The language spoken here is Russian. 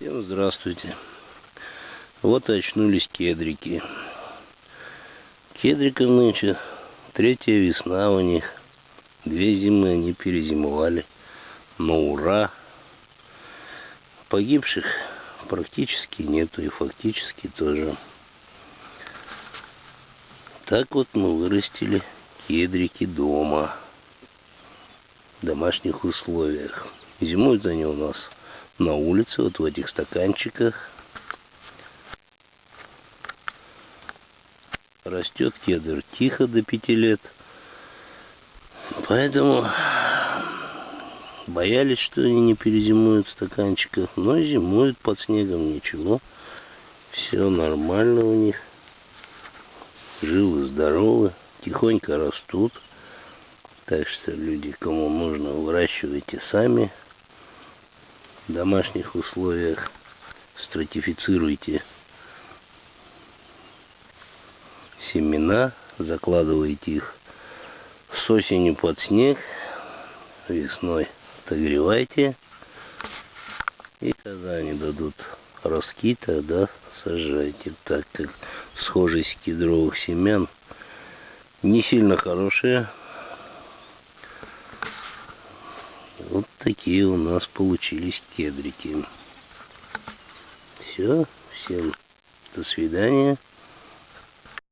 Всем здравствуйте. Вот и очнулись кедрики. Кедриков нынче третья весна у них. Две зимы они перезимовали. Но ура! Погибших практически нету и фактически тоже. Так вот мы вырастили кедрики дома. В домашних условиях. Зимуют они у нас на улице, вот в этих стаканчиках. Растет кедр тихо до пяти лет. Поэтому боялись, что они не перезимуют в стаканчиках. Но зимуют под снегом, ничего. Все нормально у них. Живы, здоровы, тихонько растут. Так что люди, кому нужно, выращивайте сами в домашних условиях. Стратифицируйте семена, закладывайте их с осени под снег, весной отогревайте, и когда они дадут ростки, тогда сажайте, так как схожесть кедровых семян не сильно хорошая, Вот такие у нас получились кедрики. Все, всем до свидания.